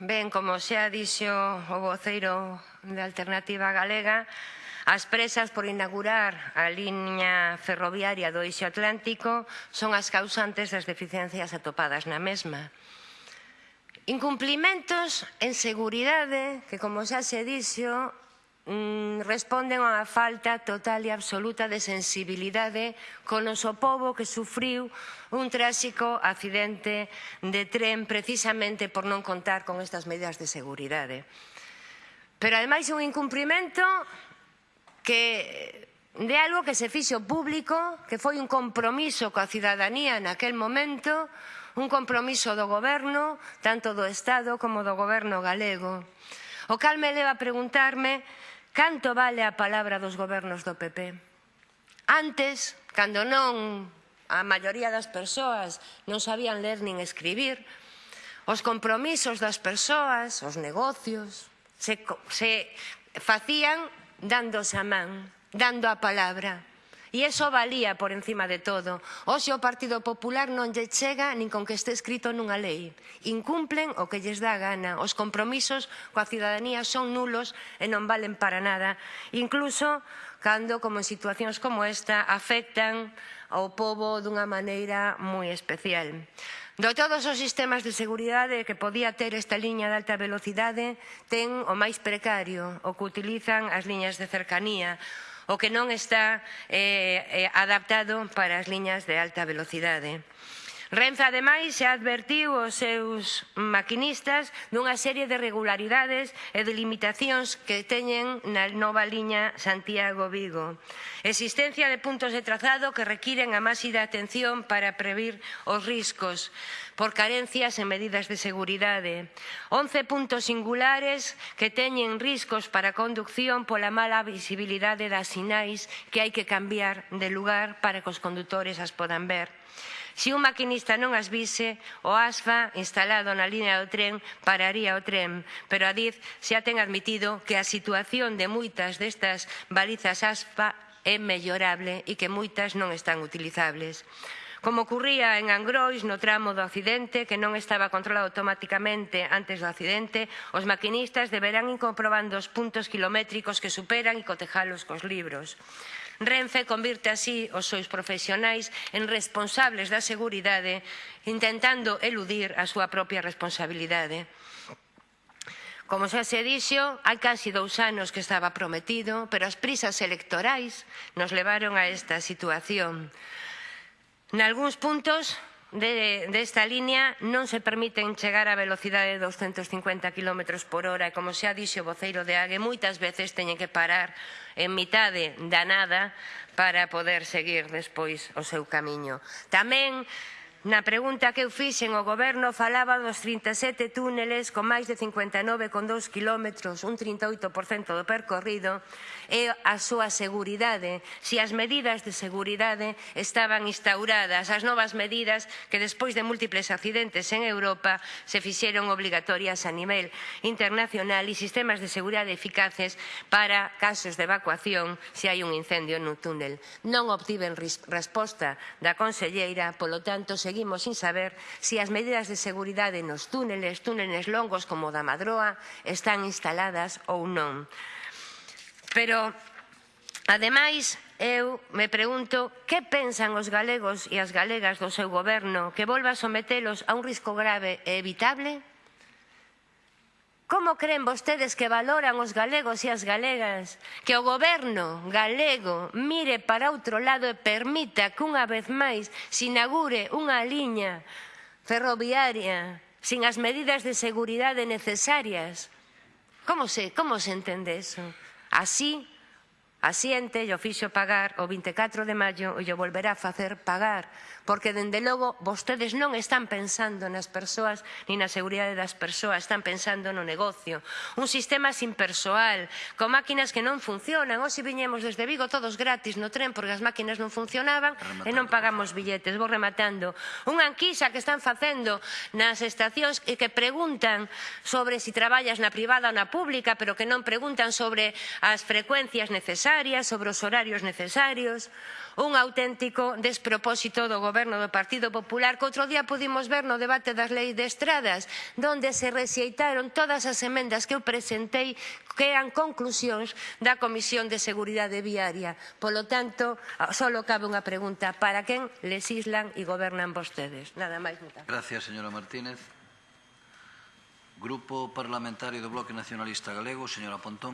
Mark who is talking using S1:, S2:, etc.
S1: Ben, como xa dixo o voceiro de Alternativa Galega, as presas por inaugurar a liña ferroviaria do Eixo Atlántico son as causantes das deficiencias atopadas na mesma. Incumplimentos en seguridade, que como xa se dixo, mm, responden a unha falta total e absoluta de sensibilidade con o seu povo que sufriu un tráxico accidente de tren precisamente por non contar con estas medidas de seguridade. Pero ademais un incumprimento que de algo que se fixo público, que foi un compromiso coa cidadanía naquel momento, un compromiso do goberno, tanto do Estado como do goberno galego. O cal me leva a preguntarme Canto vale a palabra dos gobernos do PP? Antes, cando non a maioría das persoas non sabían ler nin escribir, os compromisos das persoas, os negocios, se, se facían dándose a man, dando a palabra. E iso valía por encima de todo. Hoxe o Partido Popular non lle chega nin con que este escrito nunha lei. Incumplen o que lles dá gana. Os compromisos coa cidadanía son nulos e non valen para nada. Incluso cando, como en situacións como esta, afectan ao povo dunha maneira moi especial. De todos os sistemas de seguridade que podía ter esta liña de alta velocidade, ten o máis precario, o que utilizan as liñas de cercanía, o que non está eh, eh, adaptado para as liñas de alta velocidade. Renfe, ademais, xa advertiu aos seus maquinistas dunha serie de regularidades e de limitacións que teñen na nova liña Santiago-Vigo. Existencia de puntos de trazado que requiren a máxida atención para previr os riscos por carencias en medidas de seguridade. 11 puntos singulares que teñen riscos para a conducción pola mala visibilidade das sinais que hai que cambiar de lugar para que os condutores as podan ver. Se si un maquinista socialista non as vise, o ASFA instalado na línea do tren pararía o tren, pero a DIF xa ten admitido que a situación de moitas destas balizas ASFA é mellorable e que moitas non están utilizables como ocurría en Angrois no tramo do accidente que non estaba controlado automáticamente antes do accidente, os maquinistas deberán ir comprobando os puntos kilométricos que superan e cotejalos cos libros. Renfe convirte así os seus profesionais en responsables da seguridade intentando eludir a súa propia responsabilidade. Como xa se dixo, hai casi dous anos que estaba prometido, pero as prisas electorais nos levaron a esta situación. Nalgúns puntos de, desta de línea non se permiten chegar a velocidade de 250 km por hora e, como xa dixo o voceiro de Ague moitas veces teñen que parar en mitade da nada para poder seguir despois o seu camiño. Tamén Na pregunta que eu fixen o goberno falaba dos 37 túneles con máis de 59,2 kilómetros, un 38% do percorrido, e a súa seguridade, se as medidas de seguridade estaban instauradas, as novas medidas que despois de múltiples accidentes en Europa se fixeron obligatorias a nivel internacional e sistemas de seguridade eficaces para casos de evacuación se hai un incendio no túnel. Non obtiven resposta da conselleira, polo tanto, se seguimos sin saber se si as medidas de seguridade nos túneles, túneles longos como o da Madroa, están instaladas ou non. Pero, ademais, eu me pregunto que pensan os galegos e as galegas do seu goberno que volva a sometelos a un risco grave e evitable? Como creen vostedes que valoran os galegos e as galegas que o goberno galego mire para outro lado e permita que unha vez máis se inaugure unha liña ferroviaria sin as medidas de seguridade necesarias? Como se, como se entende eso? Así A xente o fixo pagar o 24 de maio e o volverá a facer pagar, porque dende logo vostedes non están pensando nas persoas ni na seguridade das persoas, están pensando no negocio. Un sistema sin persoal, con máquinas que non funcionan. Hoxe viñemos desde Vigo todos gratis no tren porque as máquinas non funcionaban rematando, e non pagamos billetes. Vou rematando. Unha anquisa que están facendo nas estacións e que preguntan sobre si traballas na privada ou na pública, pero que non preguntan sobre as frecuencias necesarias necesarias, sobre os horarios necesarios, un auténtico despropósito do goberno do Partido Popular que outro día pudimos ver no debate das leis de estradas, donde se rexeitaron todas as emendas que eu presentei que eran conclusións da Comisión de Seguridade Viaria. Polo tanto, só cabe unha pregunta, para quen lesislan e gobernan vostedes? Nada máis. moitas
S2: Gracias, señora Martínez. Grupo Parlamentario do Bloque Nacionalista Galego, señora Pontón.